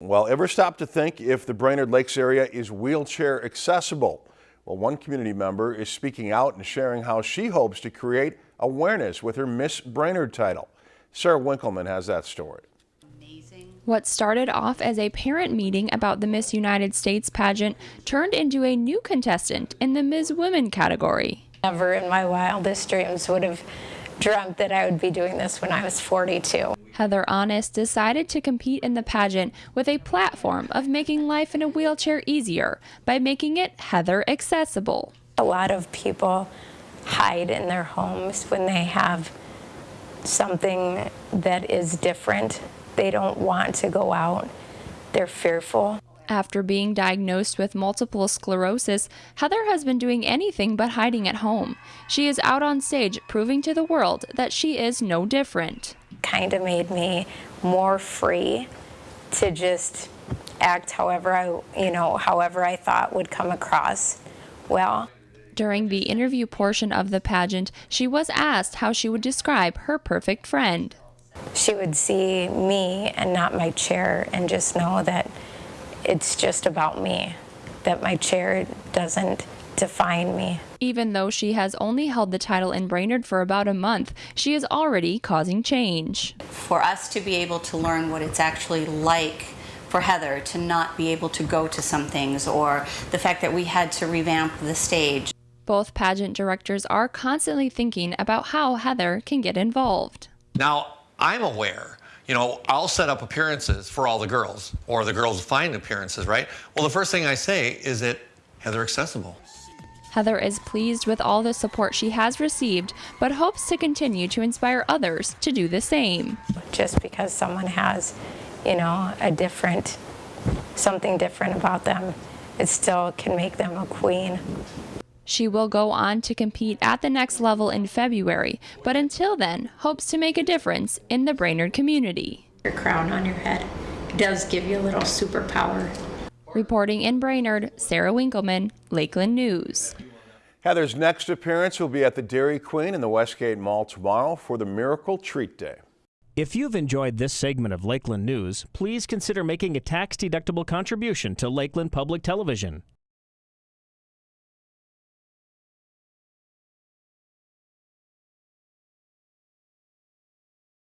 Well, ever stop to think if the Brainerd Lakes area is wheelchair accessible? Well, one community member is speaking out and sharing how she hopes to create awareness with her Miss Brainerd title. Sarah Winkleman has that story. What started off as a parent meeting about the Miss United States pageant turned into a new contestant in the Miss Women category. Never in my wildest dreams would have dreamt that I would be doing this when I was 42. Heather Honest decided to compete in the pageant with a platform of making life in a wheelchair easier by making it Heather accessible. A lot of people hide in their homes when they have something that is different they don't want to go out. They're fearful. After being diagnosed with multiple sclerosis, Heather has been doing anything but hiding at home. She is out on stage proving to the world that she is no different. Kind of made me more free to just act however I, you know, however I thought would come across well. During the interview portion of the pageant, she was asked how she would describe her perfect friend she would see me and not my chair and just know that it's just about me, that my chair doesn't define me. Even though she has only held the title in Brainerd for about a month, she is already causing change. For us to be able to learn what it's actually like for Heather to not be able to go to some things or the fact that we had to revamp the stage. Both pageant directors are constantly thinking about how Heather can get involved. Now, I'm aware. You know, I'll set up appearances for all the girls, or the girls find appearances, right? Well, the first thing I say is it Heather accessible. Heather is pleased with all the support she has received, but hopes to continue to inspire others to do the same. Just because someone has, you know, a different, something different about them, it still can make them a queen. She will go on to compete at the next level in February, but until then, hopes to make a difference in the Brainerd community. Your crown on your head does give you a little superpower. Reporting in Brainerd, Sarah Winkleman, Lakeland News. Heather's next appearance will be at the Dairy Queen in the Westgate Mall tomorrow for the Miracle Treat Day. If you've enjoyed this segment of Lakeland News, please consider making a tax-deductible contribution to Lakeland Public Television.